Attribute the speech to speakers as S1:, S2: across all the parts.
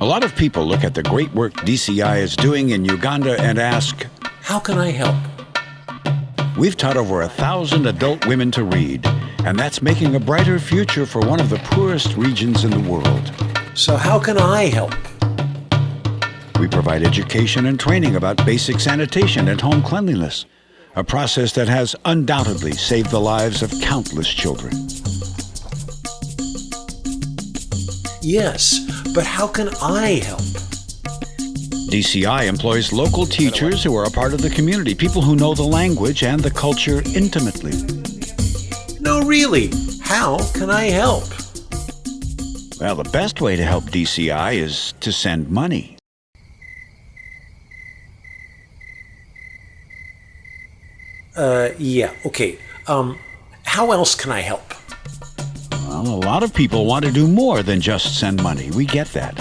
S1: A lot of people look at the great work DCI is doing in Uganda and ask,
S2: How can I help?
S1: We've taught over a thousand adult women to read, and that's making a brighter future for one of the poorest regions in the world.
S2: So, how can I help?
S1: We provide education and training about basic sanitation and home cleanliness, a process that has undoubtedly saved the lives of countless children.
S2: Yes, but how can I help?
S1: DCI employs local teachers who are a part of the community, people who know the language and the culture intimately.
S2: No, really. How can I help?
S1: Well, the best way to help DCI is to send money.
S2: Uh, yeah, okay. Um, how else can I help?
S1: Well, a lot of people want to do more than just send money. We get that.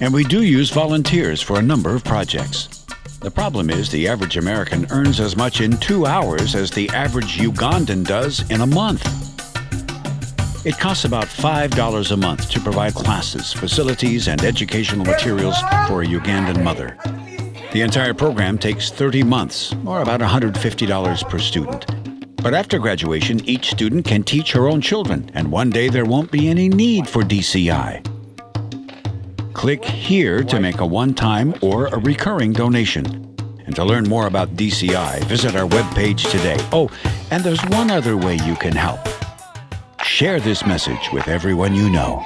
S1: And we do use volunteers for a number of projects. The problem is the average American earns as much in two hours as the average Ugandan does in a month. It costs about $5 a month to provide classes, facilities, and educational materials for a Ugandan mother. The entire program takes 30 months, or about $150 per student. But after graduation, each student can teach her own children, and one day there won't be any need for DCI. Click here to make a one-time or a recurring donation. And to learn more about DCI, visit our webpage today. Oh, and there's one other way you can help. Share this message with everyone you know.